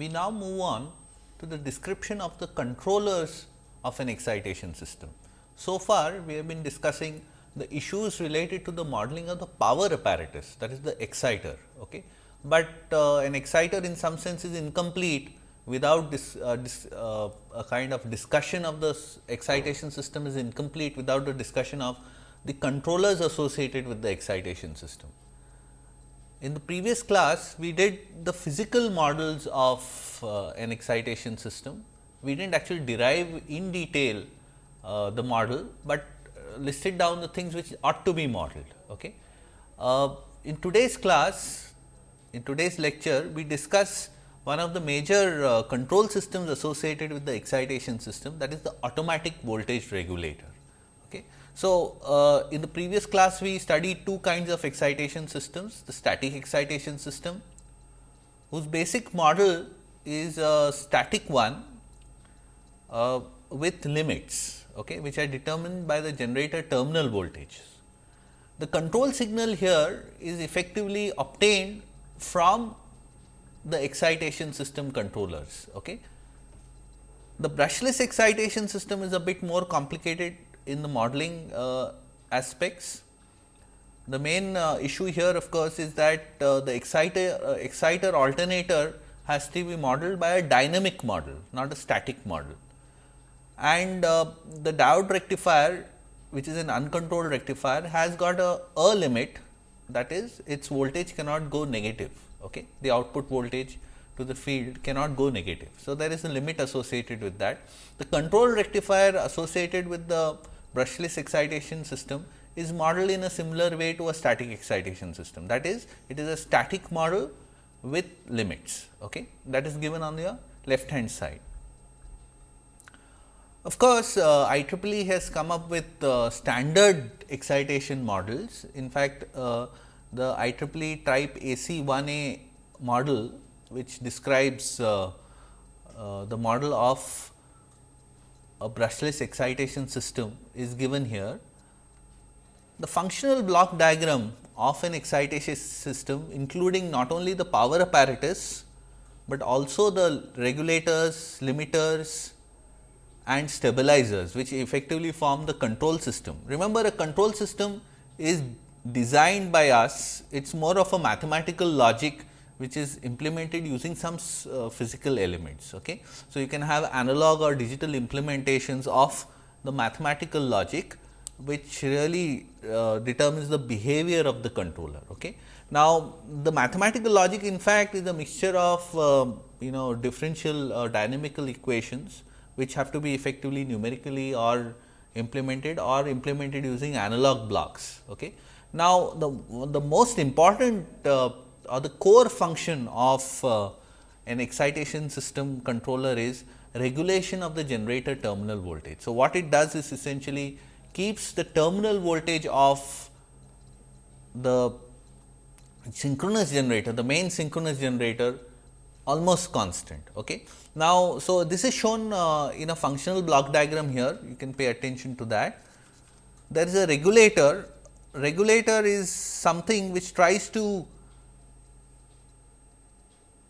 we now move on to the description of the controllers of an excitation system. So far, we have been discussing the issues related to the modeling of the power apparatus that is the exciter. Okay. But uh, an exciter in some sense is incomplete without this, uh, this uh, a kind of discussion of the excitation system is incomplete without the discussion of the controllers associated with the excitation system. In the previous class, we did the physical models of uh, an excitation system. We did not actually derive in detail uh, the model, but uh, listed down the things which ought to be modeled. Okay. Uh, in today's class, in today's lecture, we discuss one of the major uh, control systems associated with the excitation system that is the automatic voltage regulator. So, uh, in the previous class we studied two kinds of excitation systems, the static excitation system whose basic model is a static one uh, with limits okay, which are determined by the generator terminal voltage. The control signal here is effectively obtained from the excitation system controllers. Okay. The brushless excitation system is a bit more complicated in the modeling uh, aspects. The main uh, issue here of course, is that uh, the exciter, exciter alternator has to be modeled by a dynamic model, not a static model. And the diode rectifier which is an uncontrolled rectifier has got a, a limit that is its voltage cannot go negative. Okay. The output voltage to the field cannot go negative. So, there is a limit associated with that. The control rectifier associated with the brushless excitation system is modeled in a similar way to a static excitation system. That is, it is a static model with limits okay. that is given on the left hand side. Of course, uh, IEEE has come up with uh, standard excitation models. In fact, uh, the IEEE type AC 1A model which describes uh, uh, the model of a brushless excitation system is given here. The functional block diagram of an excitation system including not only the power apparatus, but also the regulators, limiters and stabilizers which effectively form the control system. Remember a control system is designed by us, it is more of a mathematical logic which is implemented using some uh, physical elements. Okay. So, you can have analog or digital implementations of the mathematical logic which really uh, determines the behavior of the controller. Okay. Now, the mathematical logic in fact is a mixture of uh, you know differential or dynamical equations which have to be effectively numerically or implemented or implemented using analog blocks. Okay. Now, the, the most important uh, or the core function of uh, an excitation system controller is regulation of the generator terminal voltage. So, what it does is essentially keeps the terminal voltage of the synchronous generator, the main synchronous generator almost constant. Okay. Now, so this is shown uh, in a functional block diagram here, you can pay attention to that. There is a regulator regulator is something which tries to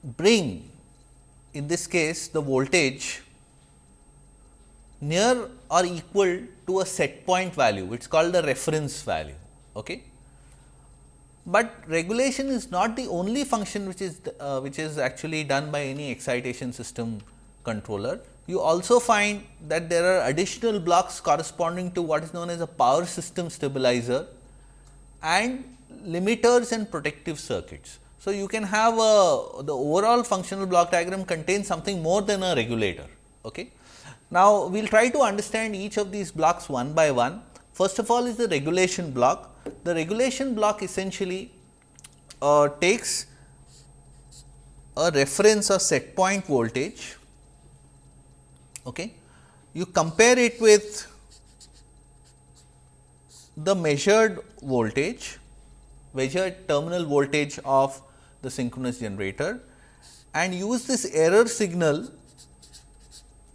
bring in this case the voltage near or equal to a set point value which is called the reference value. Okay. But regulation is not the only function which is uh, which is actually done by any excitation system controller. You also find that there are additional blocks corresponding to what is known as a power system stabilizer and limiters and protective circuits. So, you can have a the overall functional block diagram contains something more than a regulator. Okay. Now, we will try to understand each of these blocks one by one. First of all is the regulation block. The regulation block essentially uh, takes a reference or set point voltage. Okay. You compare it with the measured voltage, measured terminal voltage of the synchronous generator and use this error signal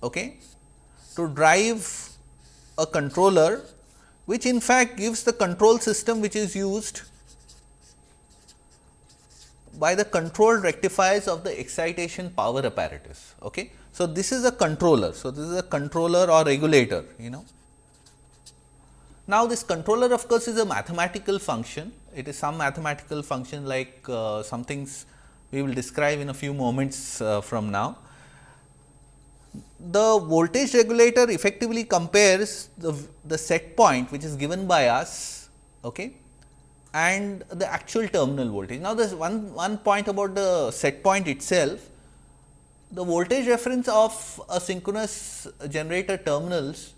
okay, to drive a controller which in fact gives the control system which is used by the controlled rectifiers of the excitation power apparatus. Okay. So, this is a controller. So, this is a controller or regulator you know. Now, this controller of course, is a mathematical function. It is some mathematical function like uh, some things we will describe in a few moments uh, from now. The voltage regulator effectively compares the, the set point which is given by us okay, and the actual terminal voltage. Now, there is one, one point about the set point itself. The voltage reference of a synchronous generator terminals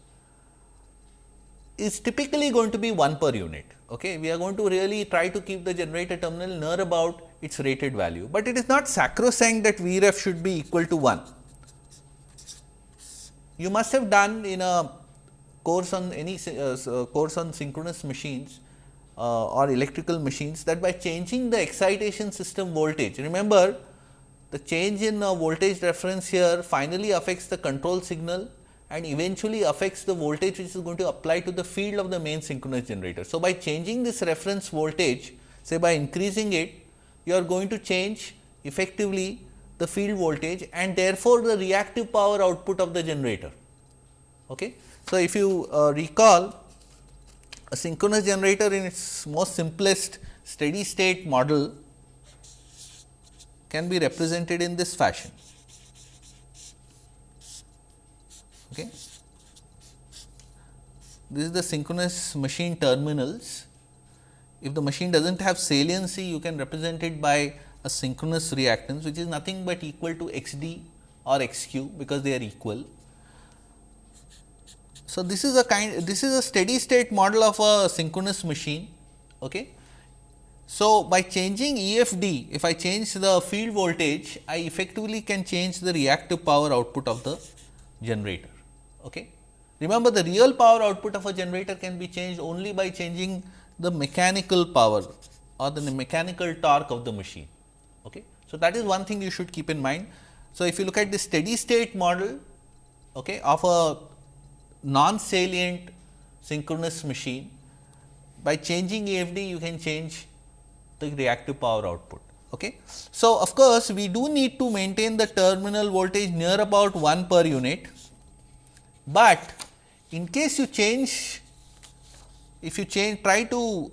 is typically going to be 1 per unit. Okay. We are going to really try to keep the generator terminal near about its rated value, but it is not sacrosanct that Vref should be equal to 1. You must have done in a course on any uh, course on synchronous machines uh, or electrical machines that by changing the excitation system voltage. Remember the change in uh, voltage reference here finally affects the control signal and eventually affects the voltage which is going to apply to the field of the main synchronous generator. So, by changing this reference voltage say by increasing it you are going to change effectively the field voltage and therefore, the reactive power output of the generator. Okay. So, if you uh, recall a synchronous generator in its most simplest steady state model can be represented in this fashion. Okay. This is the synchronous machine terminals. If the machine does not have saliency, you can represent it by a synchronous reactance, which is nothing but equal to x d or x q, because they are equal. So, this is a kind this is a steady state model of a synchronous machine. Okay. So, by changing EFD, if I change the field voltage, I effectively can change the reactive power output of the generator. Okay. Remember the real power output of a generator can be changed only by changing the mechanical power or the mechanical torque of the machine. Okay. So, that is one thing you should keep in mind. So, if you look at the steady state model okay, of a non-salient synchronous machine, by changing EFD you can change the reactive power output. Okay. So, of course, we do need to maintain the terminal voltage near about 1 per unit, but in case you change, if you change try to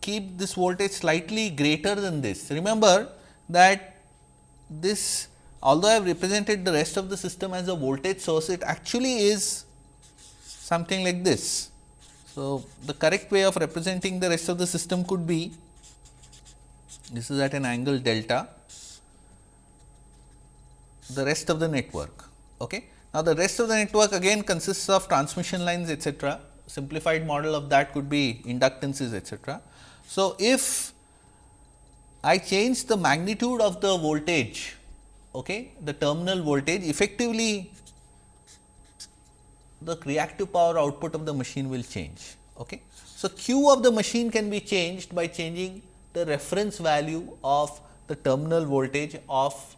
keep this voltage slightly greater than this. Remember that this although I have represented the rest of the system as a voltage source, it actually is something like this. So, the correct way of representing the rest of the system could be this is at an angle delta the rest of the network. Okay. Now, the rest of the network again consists of transmission lines etcetera simplified model of that could be inductances etcetera. So, if I change the magnitude of the voltage okay, the terminal voltage effectively the reactive power output of the machine will change. Okay. So, Q of the machine can be changed by changing the reference value of the terminal voltage of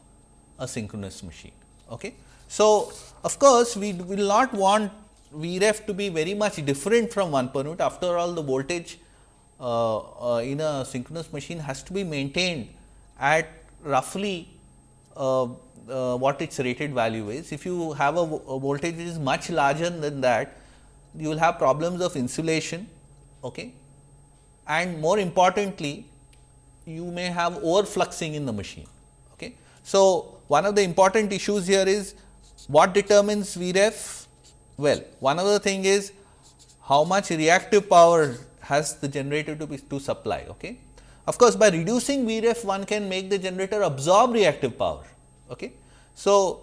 a synchronous machine. Okay. So, of course, we will not want Vref to be very much different from 1 per unit after all the voltage uh, uh, in a synchronous machine has to be maintained at roughly uh, uh what its rated value is. If you have a, a, voltage which is much larger than that, you will have problems of insulation okay. and more importantly you may have overfluxing in the machine. Okay. So, one of the important issues here is what determines Vref? Well, one other thing is how much reactive power has the generator to be to supply. Okay. Of course, by reducing Vref one can make the generator absorb reactive power. Okay. So,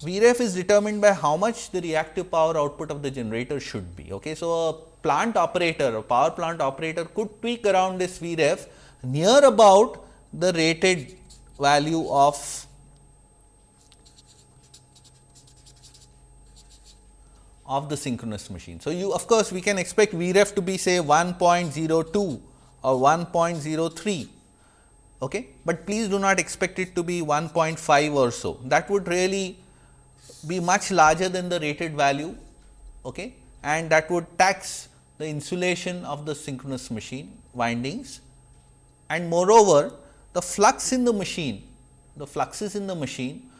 Vref is determined by how much the reactive power output of the generator should be. Okay. So, a plant operator a power plant operator could tweak around this Vref near about the rated value of of the synchronous machine. So, you of course, we can expect Vref to be say 1.02 or 1.03, okay. but please do not expect it to be 1.5 or so. That would really be much larger than the rated value okay. and that would tax the insulation of the synchronous machine windings and moreover the flux in the machine, the fluxes in the machine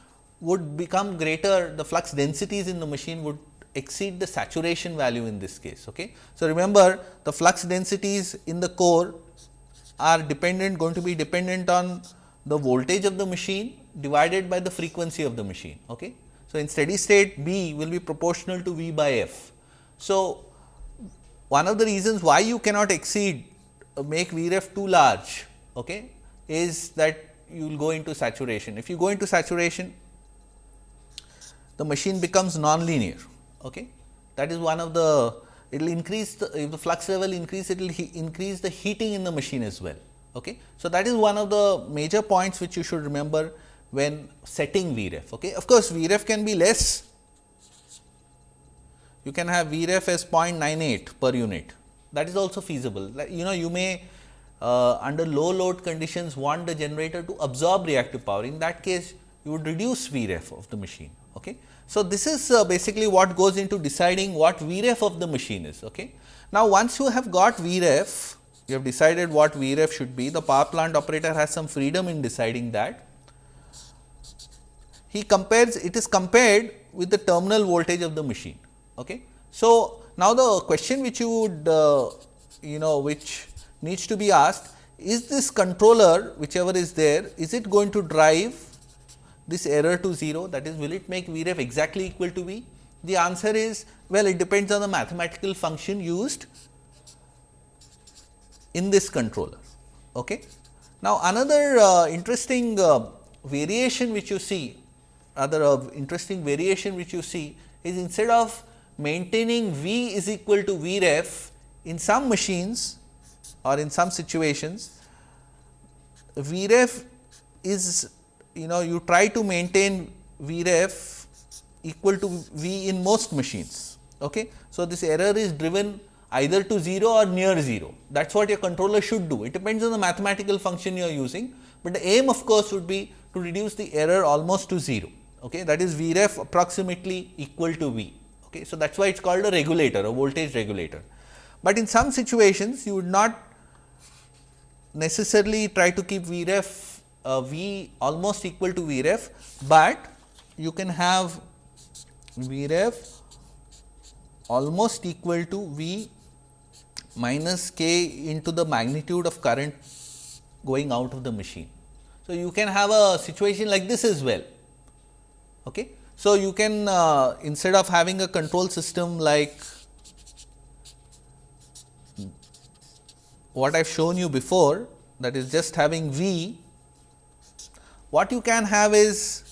would become greater, the flux densities in the machine would exceed the saturation value in this case. Okay. So, remember the flux densities in the core are dependent going to be dependent on the voltage of the machine divided by the frequency of the machine. Okay. So, in steady state B will be proportional to V by F. So, one of the reasons why you cannot exceed uh, make Vref too large okay, is that you will go into saturation. If you go into saturation, the machine becomes non-linear. Okay. That is one of the it will increase the if the flux level increase it will increase the heating in the machine as well. Okay. So, that is one of the major points which you should remember when setting Vref. Okay. Of course, Vref can be less you can have Vref as 0.98 per unit that is also feasible. You know you may uh, under low load conditions want the generator to absorb reactive power in that case you would reduce Vref of the machine. Okay. So, this is uh, basically what goes into deciding what Vref of the machine is. Okay. Now, once you have got Vref, you have decided what Vref should be, the power plant operator has some freedom in deciding that. He compares, it is compared with the terminal voltage of the machine. Okay. So, now the question which you would, uh, you know, which needs to be asked, is this controller whichever is there, is it going to drive this error to 0 that is will it make Vref exactly equal to V? The answer is well it depends on the mathematical function used in this controller. Okay. Now, another uh, interesting uh, variation which you see rather uh, interesting variation which you see is instead of maintaining V is equal to Vref in some machines or in some situations Vref is you know you try to maintain Vref equal to V in most machines. Okay. So, this error is driven either to 0 or near 0 that is what your controller should do it depends on the mathematical function you are using, but the aim of course would be to reduce the error almost to 0 okay. that is Vref approximately equal to V. Okay. So, that is why it is called a regulator a voltage regulator, but in some situations you would not necessarily try to keep Vref uh, V almost equal to V ref, but you can have V ref almost equal to V minus k into the magnitude of current going out of the machine. So, you can have a situation like this as well. Okay. So, you can uh, instead of having a control system like what I have shown you before that is just having V what you can have is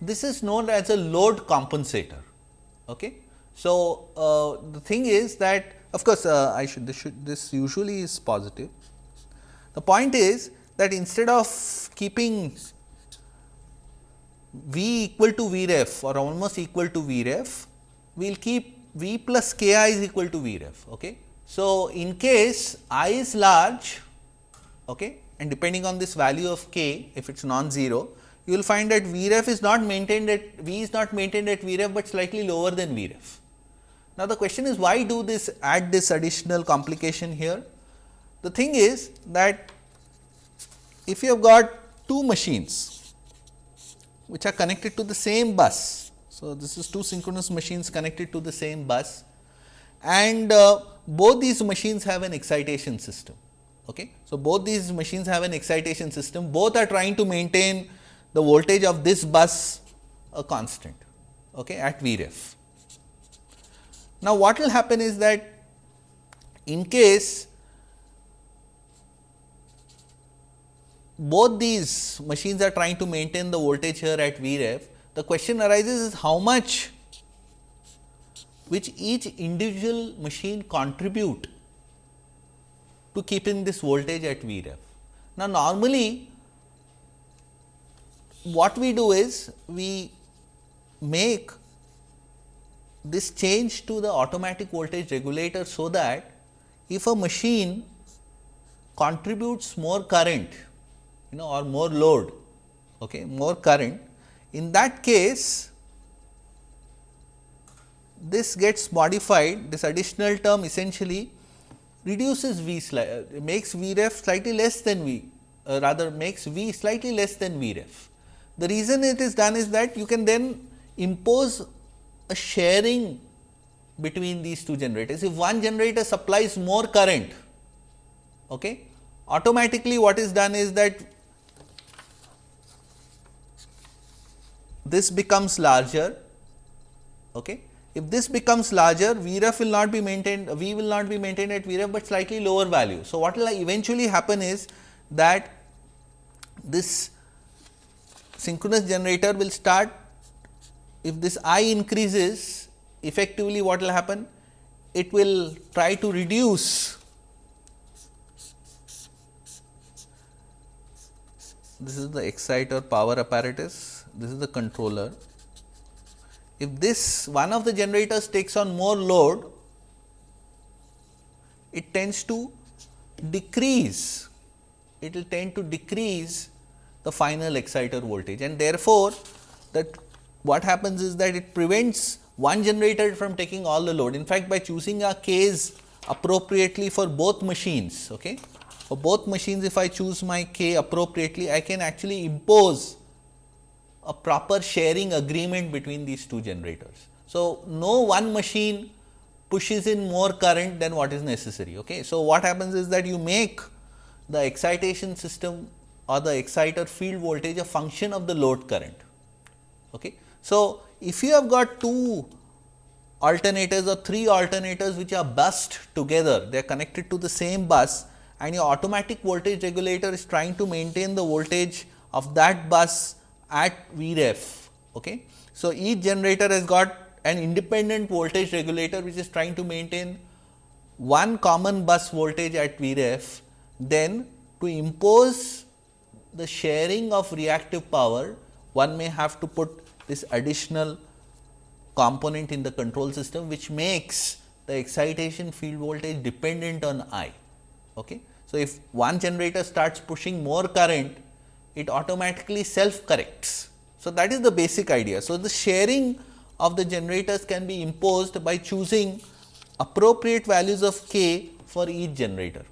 this is known as a load compensator. Okay. So, uh, the thing is that of course, uh, I should this, should this usually is positive. The point is that instead of keeping V equal to Vref or almost equal to Vref, we will keep V plus K i is equal to Vref. Okay. So, in case i is large okay, and depending on this value of k if it is non-zero, you will find that Vref is not maintained at V is not maintained at Vref, but slightly lower than Vref. Now, the question is why do this add this additional complication here? The thing is that if you have got two machines which are connected to the same bus. So, this is two synchronous machines connected to the same bus and uh, both these machines have an excitation system. Okay. So, both these machines have an excitation system, both are trying to maintain the voltage of this bus a constant okay, at Vref. Now, what will happen is that in case both these machines are trying to maintain the voltage here at Vref, the question arises is how much which each individual machine contribute to keeping this voltage at Vref. Now, normally what we do is we make this change to the automatic voltage regulator so that if a machine contributes more current you know or more load okay more current In that case, this gets modified, this additional term essentially reduces V, uh, makes V ref slightly less than V, uh, rather makes V slightly less than V ref. The reason it is done is that you can then impose a sharing between these two generators. If one generator supplies more current, okay, automatically what is done is that this becomes larger. Okay. If this becomes larger, Vref will not be maintained, V will not be maintained at Vref, but slightly lower value. So, what will eventually happen is that this synchronous generator will start, if this I increases, effectively what will happen? It will try to reduce this is the exciter power apparatus, this is the controller. If this one of the generators takes on more load, it tends to decrease, it will tend to decrease the final exciter voltage and therefore, that what happens is that it prevents one generator from taking all the load. In fact, by choosing a case appropriately for both machines, okay, for both machines if I choose my k appropriately, I can actually impose a proper sharing agreement between these two generators. So, no one machine pushes in more current than what is necessary. Okay. So, what happens is that you make the excitation system or the exciter field voltage a function of the load current. Okay. So, if you have got two alternators or three alternators which are bused together, they are connected to the same bus and your automatic voltage regulator is trying to maintain the voltage of that bus at Vref. Okay. So, each generator has got an independent voltage regulator which is trying to maintain one common bus voltage at Vref, then to impose the sharing of reactive power, one may have to put this additional component in the control system, which makes the excitation field voltage dependent on I. Okay. So, if one generator starts pushing more current, it automatically self corrects. So, that is the basic idea. So, the sharing of the generators can be imposed by choosing appropriate values of k for each generator.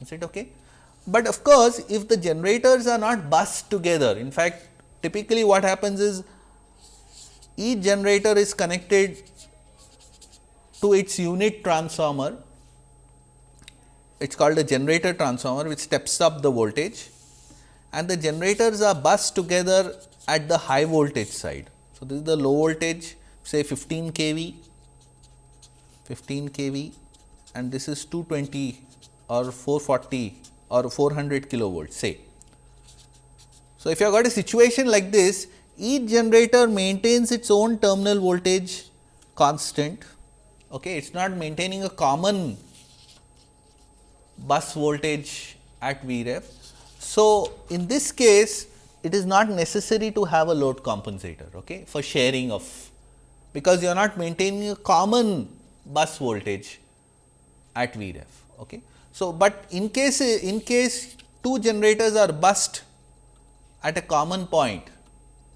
Is it okay? But of course, if the generators are not bused together, in fact, typically what happens is each generator is connected to its unit transformer it is called a generator transformer which steps up the voltage and the generators are bused together at the high voltage side. So, this is the low voltage say 15 kV, 15 kV and this is 220 or 440 or 400 kilovolts say. So, if you have got a situation like this, each generator maintains its own terminal voltage constant, okay. it is not maintaining a common bus voltage at Vref. So, in this case it is not necessary to have a load compensator okay, for sharing of because you are not maintaining a common bus voltage at Vref. Okay. So, but in case in case two generators are bused at a common point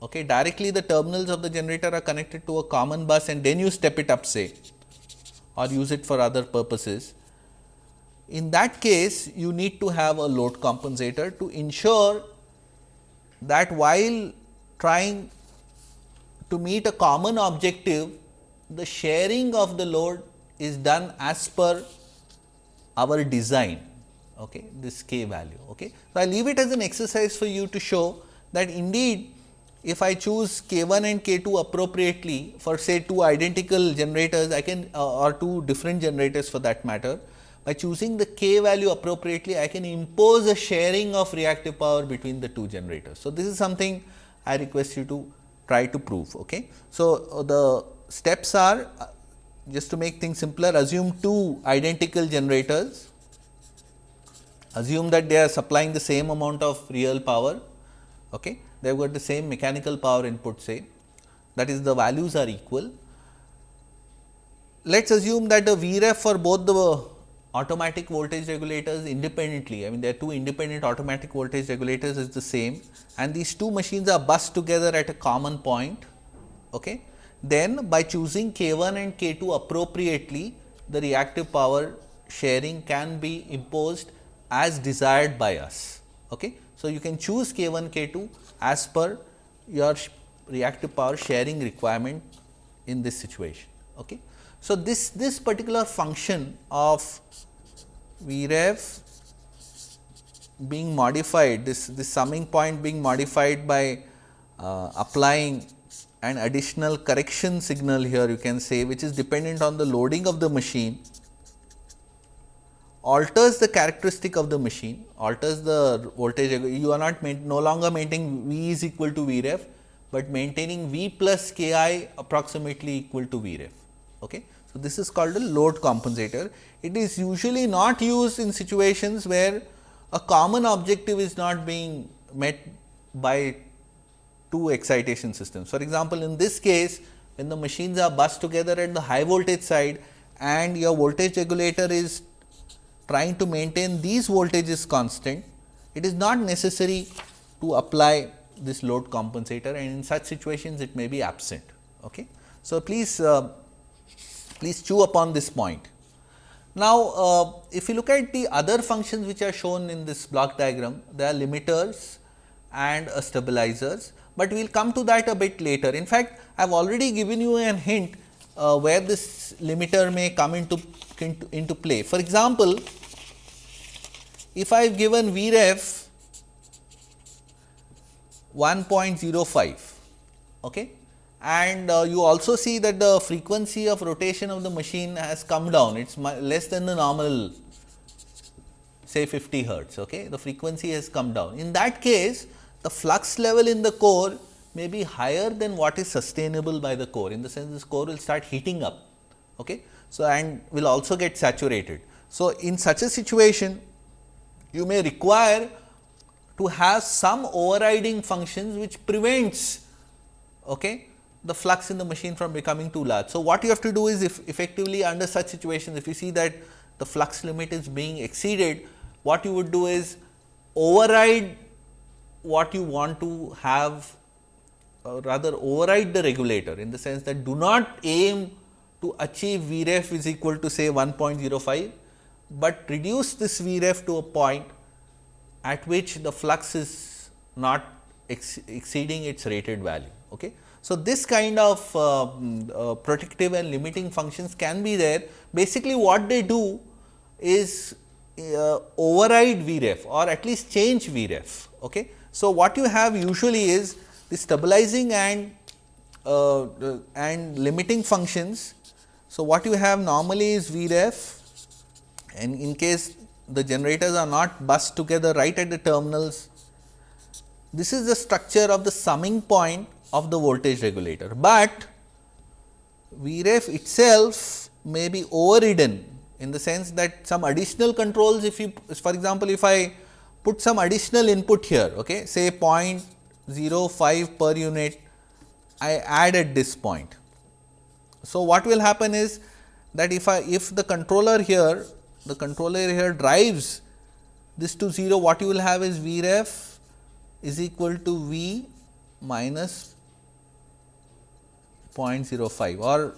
okay, directly the terminals of the generator are connected to a common bus and then you step it up say or use it for other purposes in that case, you need to have a load compensator to ensure that while trying to meet a common objective, the sharing of the load is done as per our design, okay, this k value. Okay. So, I leave it as an exercise for you to show that indeed, if I choose k 1 and k 2 appropriately for say two identical generators, I can uh, or two different generators for that matter, by choosing the k value appropriately, I can impose a sharing of reactive power between the two generators. So, this is something I request you to try to prove. Okay. So, uh, the steps are uh, just to make things simpler assume two identical generators, assume that they are supplying the same amount of real power, okay. they have got the same mechanical power input say that is the values are equal. Let us assume that the Vref for both the automatic voltage regulators independently. I mean, there are two independent automatic voltage regulators is the same and these two machines are bused together at a common point. Okay. Then by choosing K 1 and K 2 appropriately, the reactive power sharing can be imposed as desired by us. Okay. So, you can choose K 1, K 2 as per your reactive power sharing requirement in this situation. Okay. So, this, this particular function of Vref being modified, this, this summing point being modified by uh, applying an additional correction signal here you can say which is dependent on the loading of the machine alters the characteristic of the machine, alters the voltage, you are not no longer maintaining V is equal to Vref, but maintaining V plus K i approximately equal to Vref. Okay. So, this is called a load compensator. It is usually not used in situations where a common objective is not being met by two excitation systems. For example, in this case when the machines are bused together at the high voltage side and your voltage regulator is trying to maintain these voltages constant, it is not necessary to apply this load compensator and in such situations it may be absent. Okay. So, please uh, please chew upon this point. Now, uh, if you look at the other functions which are shown in this block diagram, there are limiters and uh, stabilizers, but we will come to that a bit later. In fact, I have already given you an hint uh, where this limiter may come into, into, into play. For example, if I have given Vref 1.05 okay, and uh, you also see that the frequency of rotation of the machine has come down, it is less than the normal say 50 hertz. Okay. The frequency has come down. In that case, the flux level in the core may be higher than what is sustainable by the core, in the sense this core will start heating up. Okay. So, and will also get saturated. So, in such a situation, you may require to have some overriding functions which prevents okay, the flux in the machine from becoming too large. So, what you have to do is if effectively under such situations if you see that the flux limit is being exceeded what you would do is override what you want to have rather override the regulator in the sense that do not aim to achieve Vref is equal to say 1.05 but reduce this Vref to a point at which the flux is not ex exceeding its rated value. Okay. So, this kind of uh, uh, protective and limiting functions can be there. Basically, what they do is uh, override Vref or at least change Vref. Okay. So, what you have usually is the stabilizing and uh, and limiting functions. So, what you have normally is Vref and in case the generators are not bused together right at the terminals, this is the structure of the summing point of the voltage regulator, but Vref itself may be overridden in the sense that some additional controls if you for example, if I put some additional input here okay, say 0.05 per unit I add at this point. So, what will happen is that if I if the controller here the controller here drives this to 0 what you will have is Vref is equal to V minus 0.05 or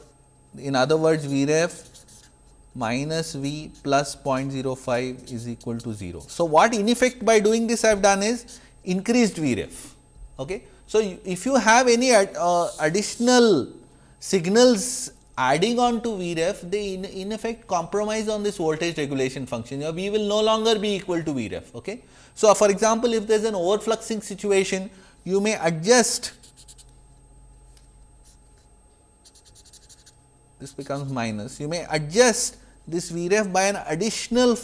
in other words Vref minus V plus 0.05 is equal to 0. So, what in effect by doing this I have done is increased Vref. Okay. So, if you have any ad, uh, additional signals adding on to Vref, they in, in effect compromise on this voltage regulation function. Your V will no longer be equal to Vref. Okay. So, for example, if there is an overfluxing situation, you may adjust this becomes minus. You may adjust this Vref by an additional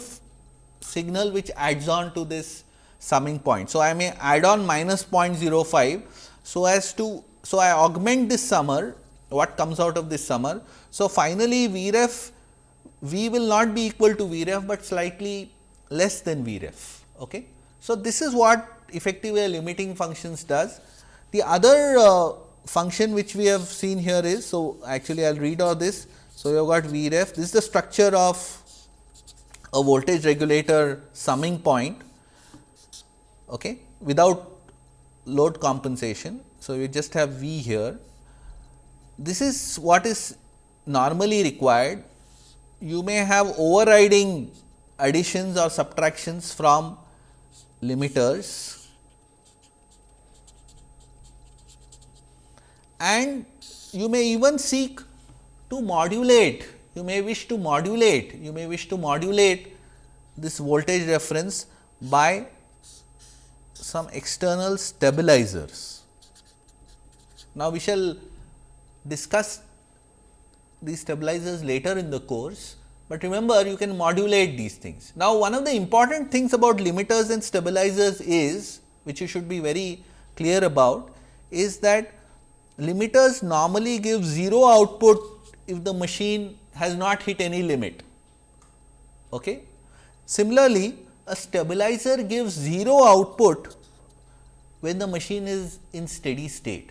signal which adds on to this summing point. So, I may add on minus 0.05. So, as to so I augment this summer what comes out of this summer. So, finally, Vref V will not be equal to Vref, but slightly less than Vref. Okay. So, this is what effectively limiting functions does. The other uh, function which we have seen here is, so actually I will read all this. So, you have got Vref, this is the structure of a voltage regulator summing point okay, without load compensation. So, you just have V here. This is what is normally required. You may have overriding additions or subtractions from limiters and you may even seek to modulate, you may wish to modulate, you may wish to modulate this voltage reference by some external stabilizers. Now, we shall discuss these stabilizers later in the course, but remember you can modulate these things. Now, one of the important things about limiters and stabilizers is which you should be very clear about is that limiters normally give 0 output if the machine has not hit any limit. Okay. Similarly, a stabilizer gives 0 output when the machine is in steady state.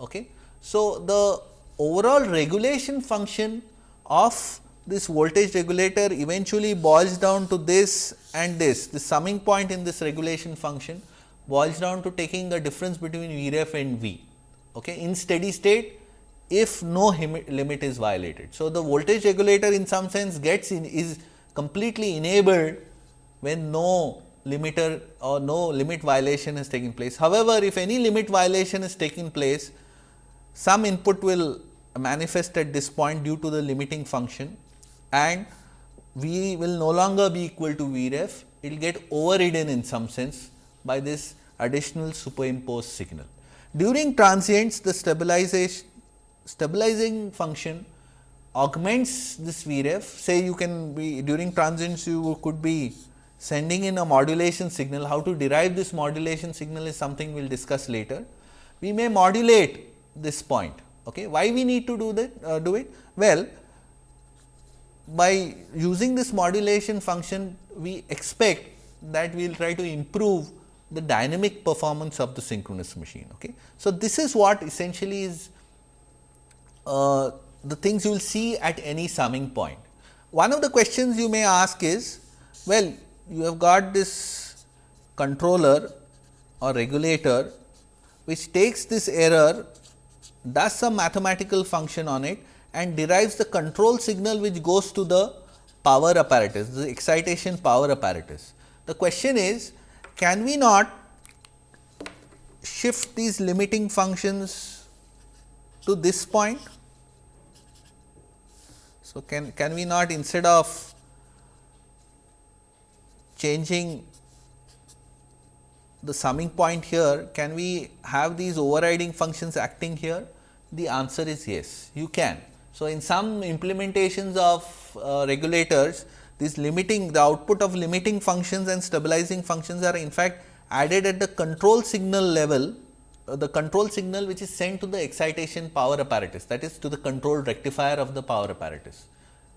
Okay. So, the overall regulation function of this voltage regulator eventually boils down to this and this, the summing point in this regulation function boils down to taking the difference between V ref and V okay, in steady state if no limit is violated. So, the voltage regulator in some sense gets in is completely enabled when no limiter or no limit violation is taking place. However, if any limit violation is taking place, some input will manifest at this point due to the limiting function and V will no longer be equal to V ref, it will get overridden in some sense by this additional superimposed signal. During transients, the stabilization stabilizing function augments this V ref. Say you can be during transients you could be sending in a modulation signal. How to derive this modulation signal is something we will discuss later. We may modulate this point. Okay. Why we need to do that? Uh, do it? Well, by using this modulation function, we expect that we will try to improve the dynamic performance of the synchronous machine. Okay. So, this is what essentially is uh, the things you will see at any summing point. One of the questions you may ask is, well, you have got this controller or regulator which takes this error, does some mathematical function on it and derives the control signal which goes to the power apparatus, the excitation power apparatus. The question is can we not shift these limiting functions to this point? So, can, can we not instead of changing the summing point here, can we have these overriding functions acting here? The answer is yes, you can. So, in some implementations of uh, regulators, this limiting the output of limiting functions and stabilizing functions are in fact added at the control signal level, uh, the control signal which is sent to the excitation power apparatus that is to the control rectifier of the power apparatus,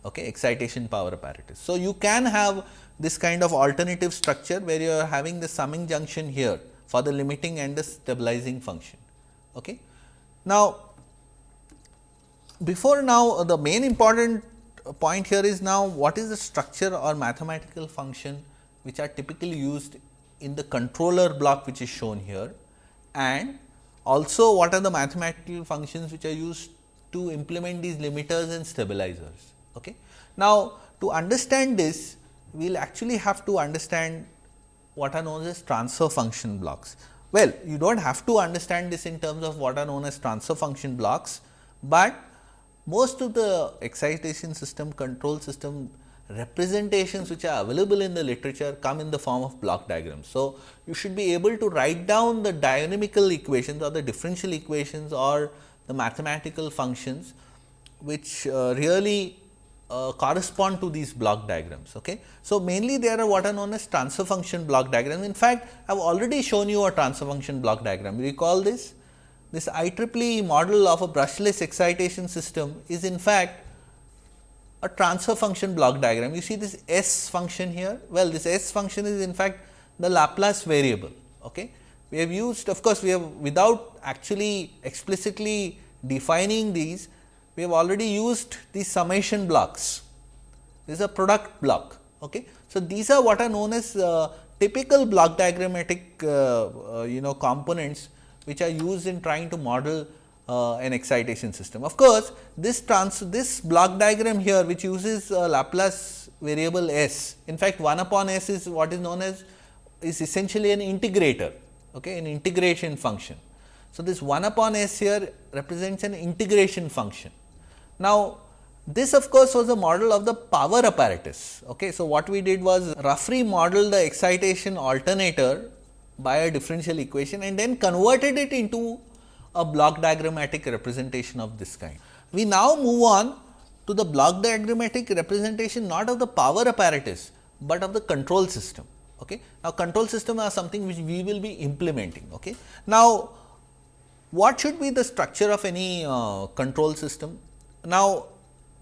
okay, excitation power apparatus. So, you can have this kind of alternative structure where you are having the summing junction here for the limiting and the stabilizing function. Okay. Now, before now uh, the main important point here is now what is the structure or mathematical function which are typically used in the controller block which is shown here and also what are the mathematical functions which are used to implement these limiters and stabilizers. Okay. Now, to understand this we will actually have to understand what are known as transfer function blocks. Well, you do not have to understand this in terms of what are known as transfer function blocks, but most of the excitation system control system representations which are available in the literature come in the form of block diagrams. So, you should be able to write down the dynamical equations or the differential equations or the mathematical functions which uh, really uh, correspond to these block diagrams. Okay. So, mainly there are what are known as transfer function block diagrams. In fact, I have already shown you a transfer function block diagram. You recall this? This IEEE model of a brushless excitation system is in fact a transfer function block diagram. You see this S function here? Well, this S function is in fact the Laplace variable. Okay. We have used of course, we have without actually explicitly defining these, we have already used these summation blocks. This is a product block. Okay. So, these are what are known as uh, typical block diagrammatic uh, uh, you know components which are used in trying to model uh, an excitation system. Of course, this trans this block diagram here which uses Laplace variable s in fact 1 upon s is what is known as is essentially an integrator okay, an integration function. So, this 1 upon s here represents an integration function. Now, this of course, was a model of the power apparatus. Okay. So, what we did was roughly model the excitation alternator by a differential equation and then converted it into a block diagrammatic representation of this kind. We now move on to the block diagrammatic representation not of the power apparatus, but of the control system. Okay. Now, control system are something which we will be implementing. Okay. Now, what should be the structure of any uh, control system? Now,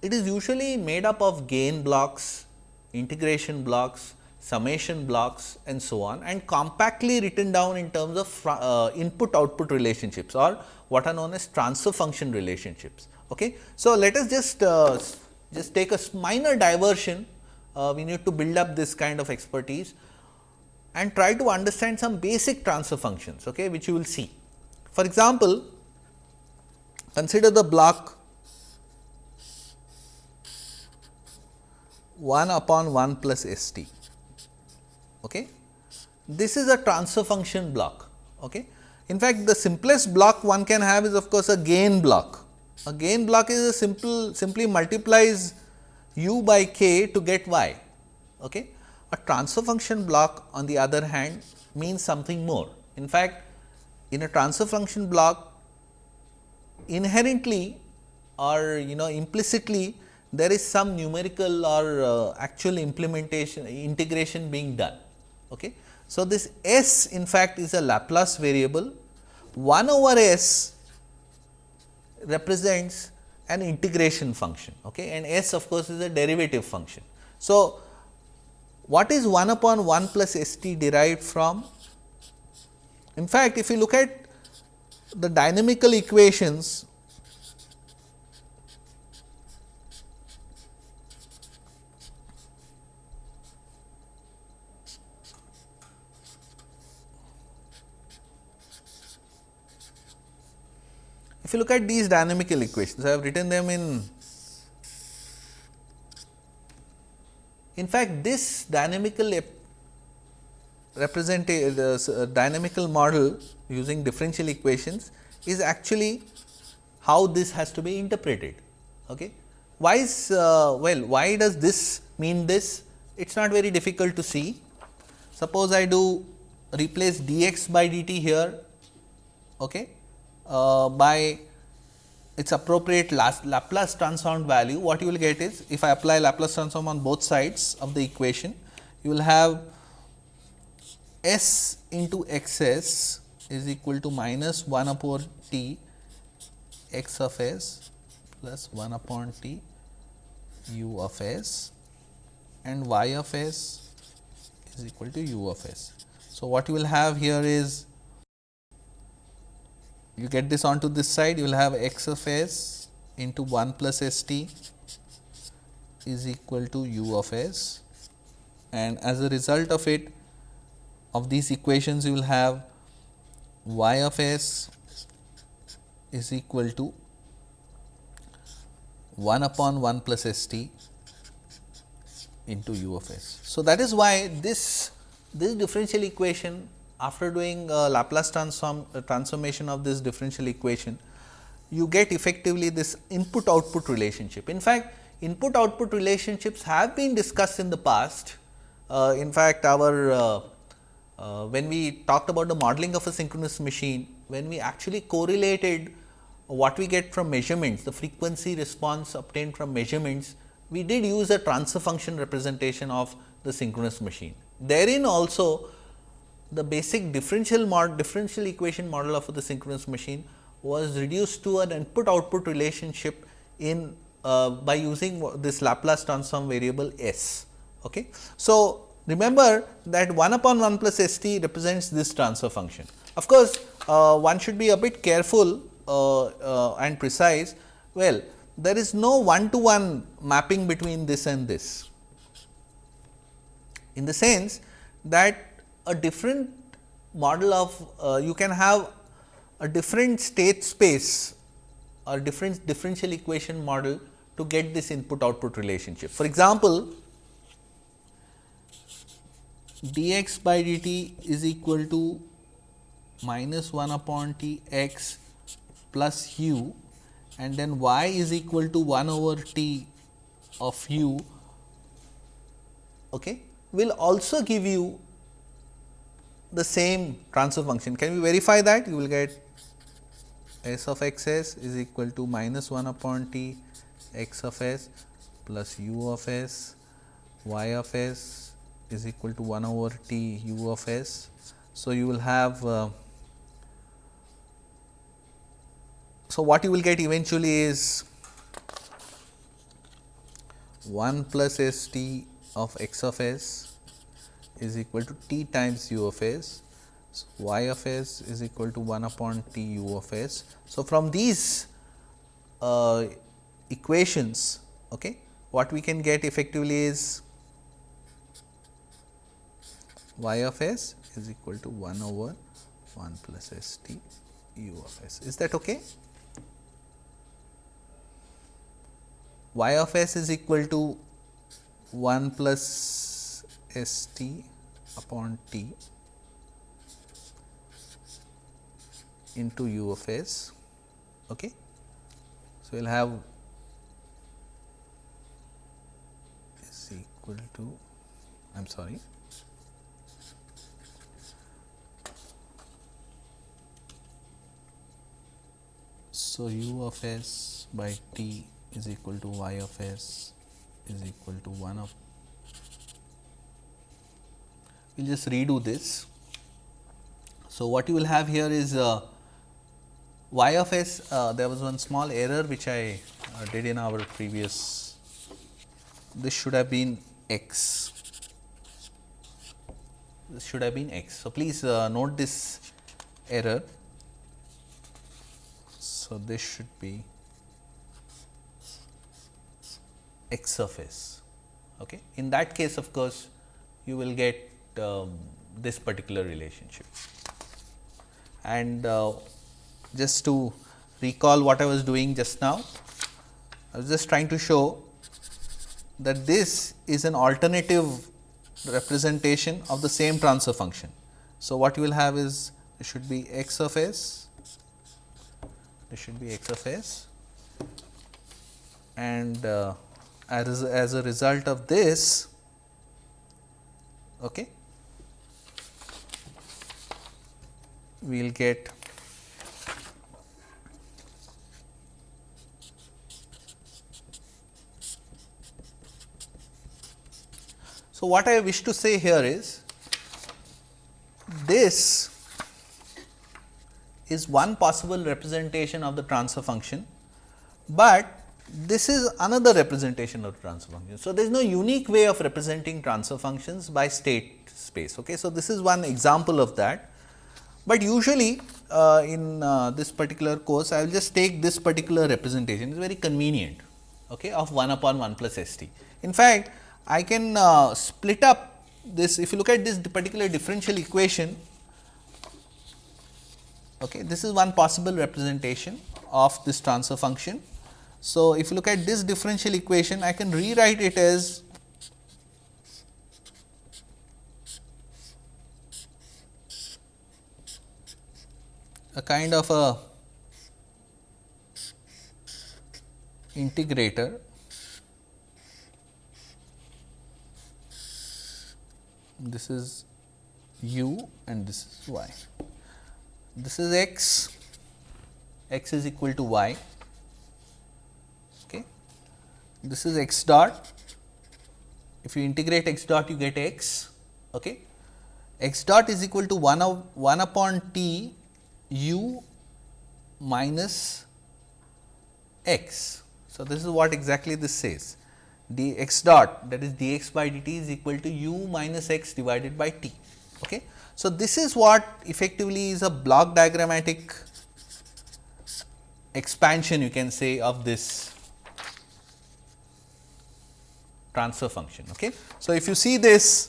it is usually made up of gain blocks, integration blocks, summation blocks and so on and compactly written down in terms of uh, input output relationships or what are known as transfer function relationships. Okay. So, let us just uh, just take a minor diversion uh, we need to build up this kind of expertise and try to understand some basic transfer functions okay, which you will see. For example, consider the block 1 upon 1 plus S t. Okay. This is a transfer function block. Okay. In fact, the simplest block one can have is of course, a gain block. A gain block is a simple simply multiplies u by k to get y. Okay. A transfer function block on the other hand means something more. In fact, in a transfer function block inherently or you know implicitly there is some numerical or uh, actual implementation integration being done. Okay. So, this s in fact is a Laplace variable 1 over s represents an integration function okay, and s of course, is a derivative function. So, what is 1 upon 1 plus s t derived from? In fact, if you look at the dynamical equations If you look at these dynamical equations, I have written them in In fact, this dynamical representative uh, dynamical model using differential equations is actually how this has to be interpreted. Okay. Why is uh, well, why does this mean this? It is not very difficult to see. Suppose I do replace dx by dt here okay, Uh, by its appropriate Laplace transform value, what you will get is if I apply Laplace transform on both sides of the equation, you will have s into x s is equal to minus 1 upon t x of s plus 1 upon t u of s and y of s is equal to u of s. So, what you will have here is you get this onto this side you will have x of s into 1 plus s t is equal to u of s and as a result of it of these equations you will have y of s is equal to 1 upon 1 plus s t into u of s. So, that is why this this differential equation after doing Laplace transform uh, transformation of this differential equation, you get effectively this input output relationship. In fact, input output relationships have been discussed in the past. Uh, in fact, our uh, uh, when we talked about the modeling of a synchronous machine, when we actually correlated what we get from measurements, the frequency response obtained from measurements, we did use a transfer function representation of the synchronous machine. Therein also the basic differential differential equation model of the synchronous machine was reduced to an input output relationship in uh, by using this Laplace transform variable s. Okay. So, remember that 1 upon 1 plus s t represents this transfer function. Of course, uh, one should be a bit careful uh, uh and precise. Well, there is no one to one mapping between this and this. in the sense that a different model of uh, you can have a different state space or different differential equation model to get this input output relationship. For example, dx by dt is equal to minus 1 upon t x plus u and then y is equal to 1 over t of u okay, will also give you the same transfer function. Can we verify that? You will get s of x s is equal to minus 1 upon t x of s plus u of s y of s is equal to 1 over t u of s. So, you will have uh, so what you will get eventually is 1 plus s t of x of s is equal to t times u of s. So, y of s is equal to 1 upon t u of s. So, from these uh, equations, okay, what we can get effectively is y of s is equal to 1 over 1 plus s t u of s. Is that okay? y of s is equal to 1 plus s t upon t into u of s. Okay. So, we will have is equal to I am sorry So, u of s by t is equal to y of s is equal to 1 of we will just redo this. So, what you will have here is uh, y of s uh, there was one small error which I uh, did in our previous this should have been x this should have been x. So, please uh, note this error. So, this should be x of s. Okay. In that case of course, you will get um, this particular relationship. And uh, just to recall what I was doing just now, I was just trying to show that this is an alternative representation of the same transfer function. So, what you will have is it should be x of s, this should be x of s and uh, as, as a result of this okay, we will get So, what I wish to say here is this is one possible representation of the transfer function, but this is another representation of transfer function. So, there is no unique way of representing transfer functions by state space. Okay. So, this is one example of that, but usually uh, in uh, this particular course I will just take this particular representation. It is very convenient okay, of 1 upon 1 plus s t. In fact, I can uh, split up this. If you look at this particular differential equation okay, this is one possible representation of this transfer function. So, if you look at this differential equation, I can rewrite it as a kind of a integrator this is u and this is y. This is x, x is equal to y okay. this is x dot. If you integrate x dot, you get x. Okay. x dot is equal to 1 of 1 upon t u minus x. So, this is what exactly this says d x dot that is d x by dt is equal to u minus x divided by t. Okay. So, this is what effectively is a block diagrammatic expansion you can say of this transfer function. Okay. So, if you see this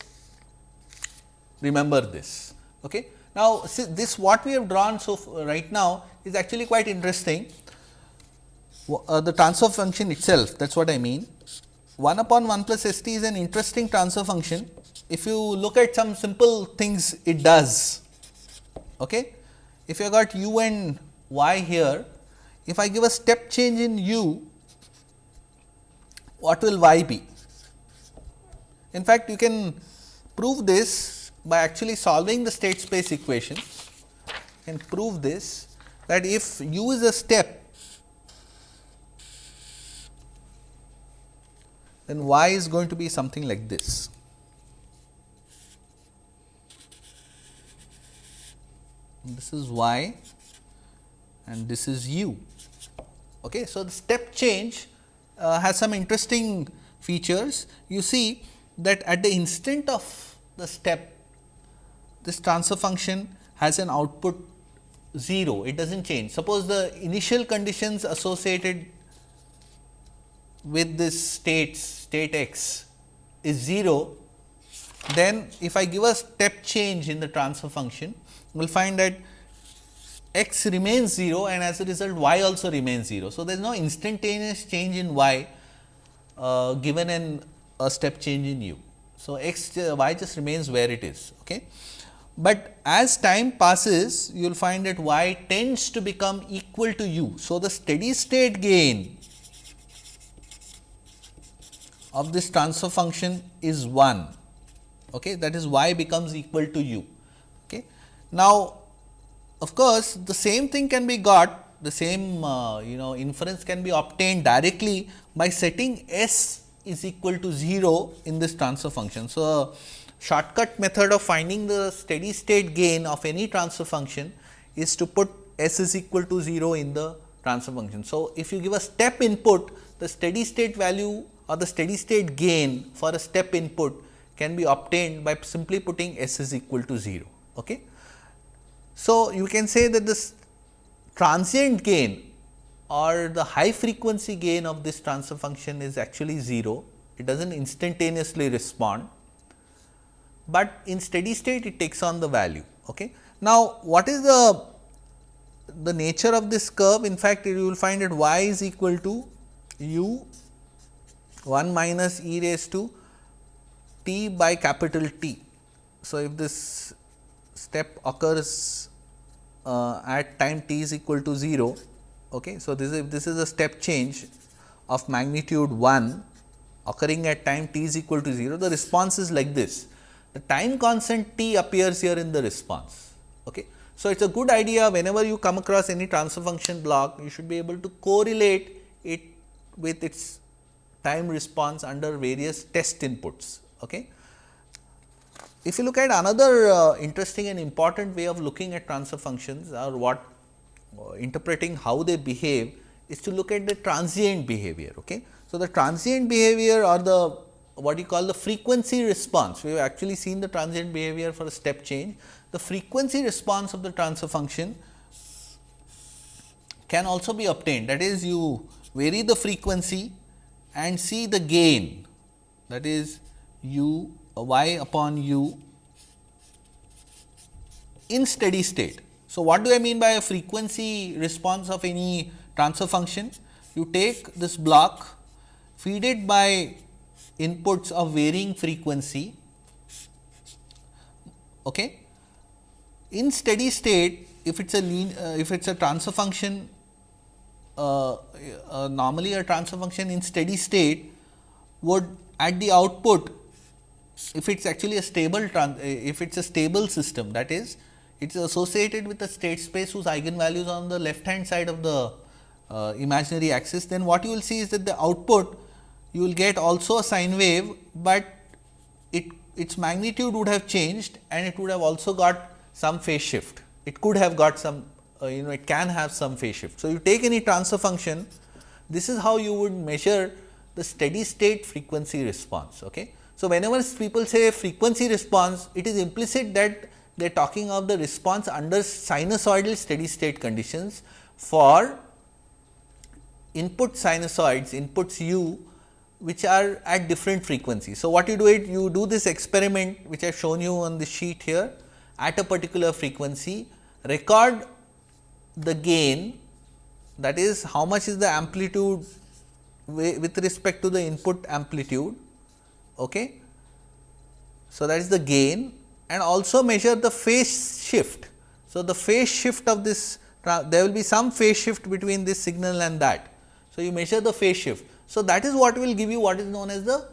remember this. Okay. Now, this what we have drawn so right now is actually quite interesting. Uh, the transfer function itself that is what I mean 1 upon 1 plus s t is an interesting transfer function. If you look at some simple things it does. Okay. If you got u and y here, if I give a step change in u, what will y be? In fact, you can prove this by actually solving the state space equation can prove this that if u is a step then y is going to be something like this. This is y and this is u. Okay. So, the step change uh, has some interesting features. You see that at the instant of the step, this transfer function has an output 0, it does not change. Suppose the initial conditions associated with this states state x is 0, then if I give a step change in the transfer function, we will find that x remains 0 and as a result y also remains 0. So, there is no instantaneous change in y uh, given in a step change in u. So, x uh, y just remains where it is. Okay. But as time passes you will find that y tends to become equal to u. So, the steady state gain of this transfer function is 1 okay? That is y becomes equal to u. Okay? Now of course the same thing can be got the same uh, you know inference can be obtained directly by setting s is equal to 0 in this transfer function. So shortcut method of finding the steady state gain of any transfer function is to put s is equal to 0 in the transfer function so if you give a step input the steady state value or the steady state gain for a step input can be obtained by simply putting s is equal to 0. Okay. So, you can say that this transient gain or the high frequency gain of this transfer function is actually 0, it does not instantaneously respond, but in steady state it takes on the value. Okay. Now, what is the the nature of this curve in fact you will find that y is equal to u 1 minus e raised to t by capital T. So, if this step occurs uh, at time t is equal to 0, okay. so this is this is a step change of magnitude 1 occurring at time t is equal to 0, the response is like this. The time constant t appears here in the response. Okay. So, it is a good idea whenever you come across any transfer function block, you should be able to correlate it with its time response under various test inputs. Okay. If you look at another uh, interesting and important way of looking at transfer functions or what uh, interpreting how they behave is to look at the transient behavior. Okay. So, the transient behavior or the what you call the frequency response, we have actually seen the transient behavior for a step change. The frequency response of the transfer function can also be obtained that is you vary the frequency and see the gain that is u uh, y upon u in steady state. So, what do I mean by a frequency response of any transfer function? You take this block, feed it by inputs of varying frequency. Okay. In steady state, if it is a lean, uh, if it is a transfer function uh, uh, normally a transfer function in steady state would at the output if it is actually a stable if it is a stable system that is it is associated with a state space whose eigenvalues on the left hand side of the uh, imaginary axis then what you will see is that the output you will get also a sine wave, but it its magnitude would have changed and it would have also got some phase shift. It could have got some uh, you know it can have some phase shift. So, you take any transfer function this is how you would measure the steady state frequency response. Okay. So, whenever people say frequency response it is implicit that they are talking of the response under sinusoidal steady state conditions for input sinusoids inputs u which are at different frequencies. So, what you do it you do this experiment which I have shown you on the sheet here at a particular frequency record the gain that is how much is the amplitude with respect to the input amplitude. Okay. So, that is the gain and also measure the phase shift. So, the phase shift of this there will be some phase shift between this signal and that. So, you measure the phase shift. So, that is what will give you what is known as the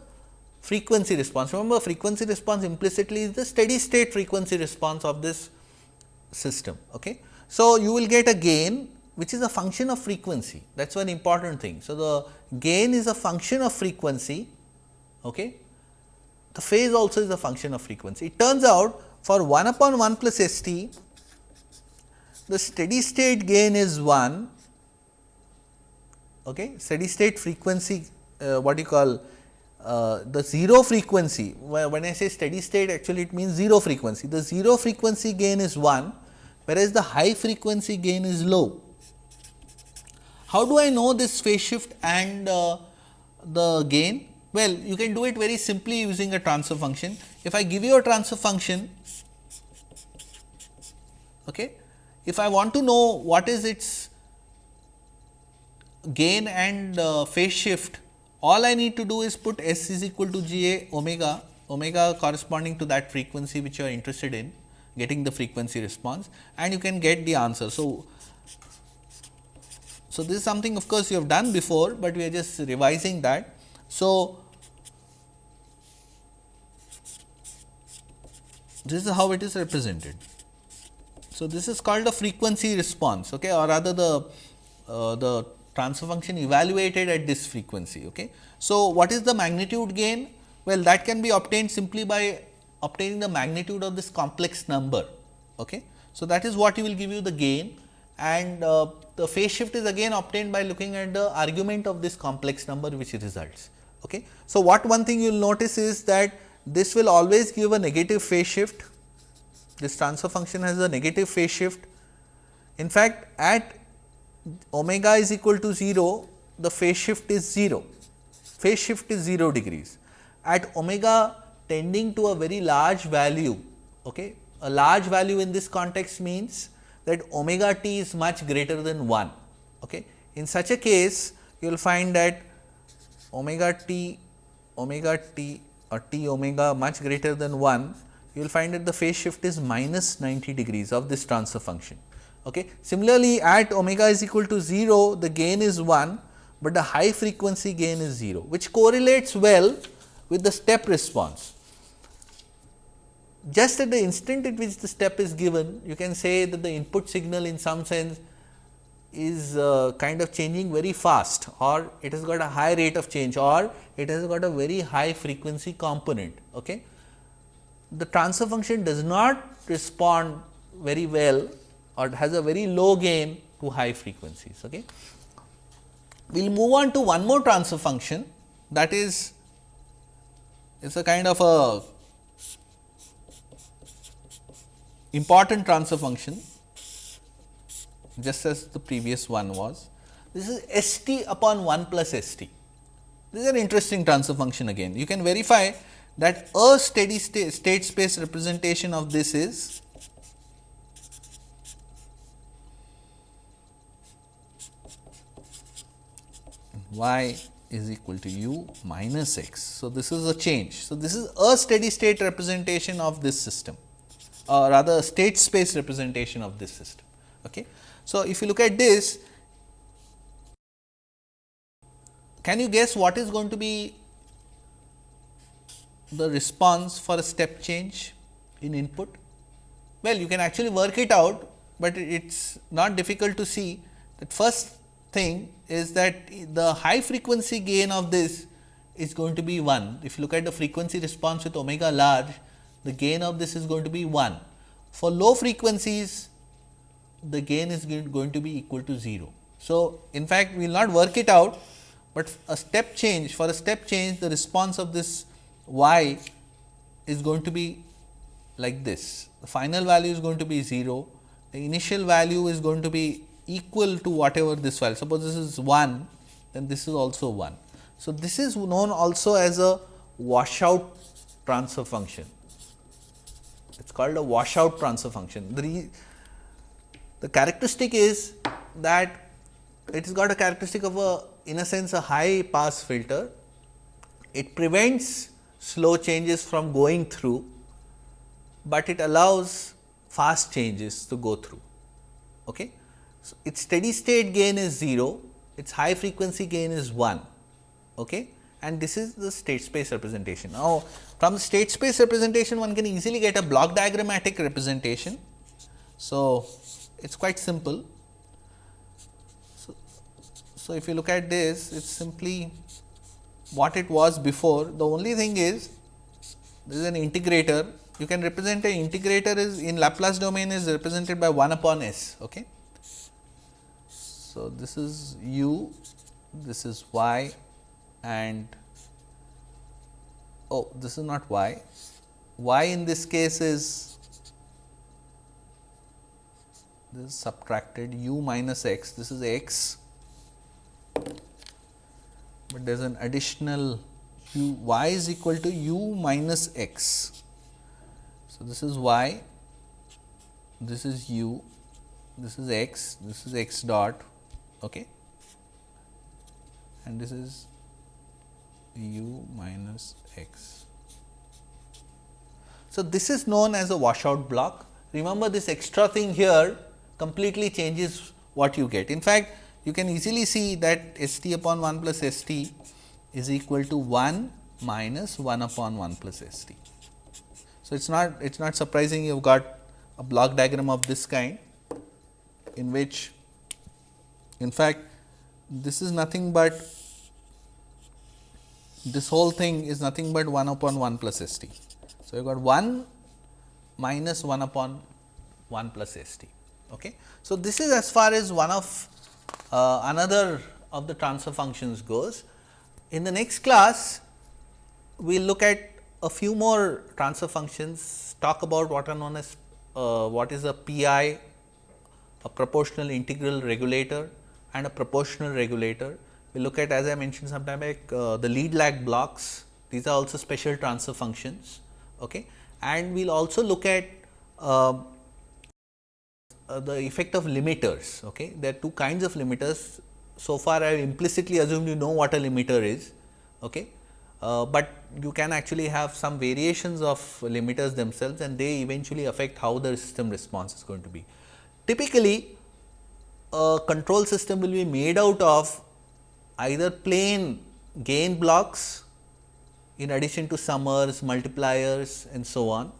frequency response. Remember frequency response implicitly is the steady state frequency response of this system. Okay. So, you will get a gain which is a function of frequency that is one important thing. So, the gain is a function of frequency, okay. the phase also is a function of frequency. It turns out for 1 upon 1 plus S t the steady state gain is 1, okay. steady state frequency uh, what you call uh, the 0 frequency when I say steady state actually it means 0 frequency. The 0 frequency gain is 1 whereas the high frequency gain is low. How do I know this phase shift and uh, the gain? Well, you can do it very simply using a transfer function. If I give you a transfer function, okay, if I want to know what is its gain and uh, phase shift, all I need to do is put S is equal to j omega, omega corresponding to that frequency which you are interested in getting the frequency response and you can get the answer. So, so, this is something of course, you have done before, but we are just revising that. So, this is how it is represented. So, this is called a frequency response okay, or rather the, uh, the transfer function evaluated at this frequency. Okay. So, what is the magnitude gain? Well, that can be obtained simply by obtaining the magnitude of this complex number. Okay. So, that is what will give you the gain and uh, the phase shift is again obtained by looking at the argument of this complex number which results. Okay. So, what one thing you will notice is that this will always give a negative phase shift, this transfer function has a negative phase shift. In fact, at omega is equal to 0, the phase shift is 0, phase shift is 0 degrees. At omega tending to a very large value, okay, a large value in this context means that omega t is much greater than 1. Okay. In such a case, you will find that omega t omega t or t omega much greater than 1, you will find that the phase shift is minus 90 degrees of this transfer function. Okay. Similarly, at omega is equal to 0, the gain is 1, but the high frequency gain is 0, which correlates well with the step response just at the instant at which the step is given, you can say that the input signal in some sense is uh, kind of changing very fast or it has got a high rate of change or it has got a very high frequency component. Okay. The transfer function does not respond very well or has a very low gain to high frequencies. Okay. We will move on to one more transfer function that is it is a kind of a important transfer function just as the previous one was. This is S t upon 1 plus S t. This is an interesting transfer function again. You can verify that a steady state, state space representation of this is y is equal to u minus x. So, this is a change. So, this is a steady state representation of this system or rather state space representation of this system. Okay. So, if you look at this, can you guess what is going to be the response for a step change in input? Well, you can actually work it out, but it is not difficult to see that first thing is that the high frequency gain of this is going to be 1. If you look at the frequency response with omega large, the gain of this is going to be 1. For low frequencies, the gain is going to be equal to 0. So, in fact, we will not work it out, but a step change for a step change the response of this y is going to be like this. The final value is going to be 0, the initial value is going to be equal to whatever this value. Suppose this is 1, then this is also 1. So, this is known also as a washout transfer function. It is called a washout transfer function. The, the characteristic is that it has got a characteristic of a in a sense a high pass filter. It prevents slow changes from going through, but it allows fast changes to go through. Okay. So, its steady state gain is 0, its high frequency gain is 1 okay? and this is the state space representation. Now, from state space representation one can easily get a block diagrammatic representation. So, it is quite simple. So, so, if you look at this it is simply what it was before the only thing is this is an integrator you can represent an integrator is in Laplace domain is represented by 1 upon s. Okay. So, this is u, this is y and oh this is not y, y in this case is this is subtracted u minus x, this is x, but there is an additional u y is equal to u minus x. So, this is y, this is u, this is x, this is x dot okay. and this is u minus x. So, this is known as a washout block. Remember this extra thing here completely changes what you get. In fact, you can easily see that S t upon 1 plus S t is equal to 1 minus 1 upon 1 plus S t. So, it is not it is not surprising you have got a block diagram of this kind in which in fact, this is nothing but this whole thing is nothing but 1 upon 1 plus S t. So, you got 1 minus 1 upon 1 plus S t. Okay. So, this is as far as one of uh, another of the transfer functions goes. In the next class, we will look at a few more transfer functions, talk about what are known as uh, what is a PI, a proportional integral regulator and a proportional regulator we look at as I mentioned sometime back uh, the lead lag blocks these are also special transfer functions okay. and we will also look at uh, uh, the effect of limiters okay. There are two kinds of limiters so far I have implicitly assumed you know what a limiter is okay. Uh, but you can actually have some variations of limiters themselves and they eventually affect how the system response is going to be. Typically a control system will be made out of either plain gain blocks in addition to summers, multipliers and so on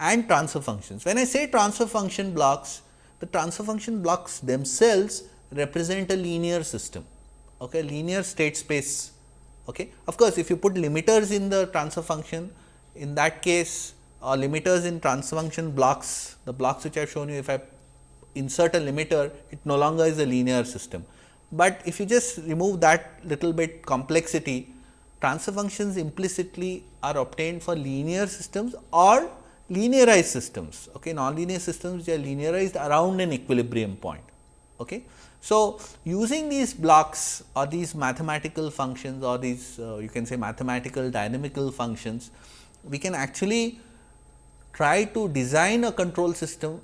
and transfer functions. When I say transfer function blocks, the transfer function blocks themselves represent a linear system, okay, linear state space. Okay. Of course, if you put limiters in the transfer function, in that case or limiters in transfer function blocks, the blocks which I have shown you, if I insert a limiter, it no longer is a linear system but if you just remove that little bit complexity, transfer functions implicitly are obtained for linear systems or linearized systems, okay, nonlinear systems which are linearized around an equilibrium point. Okay. So, using these blocks or these mathematical functions or these uh, you can say mathematical dynamical functions, we can actually try to design a control system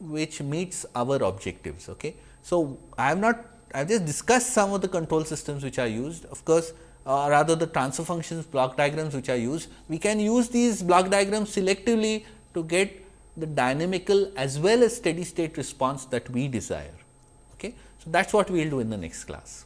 which meets our objectives. Okay. So, I have not I have just discussed some of the control systems which are used. Of course, uh, rather the transfer functions block diagrams which are used. We can use these block diagrams selectively to get the dynamical as well as steady state response that we desire. Okay. So, that is what we will do in the next class.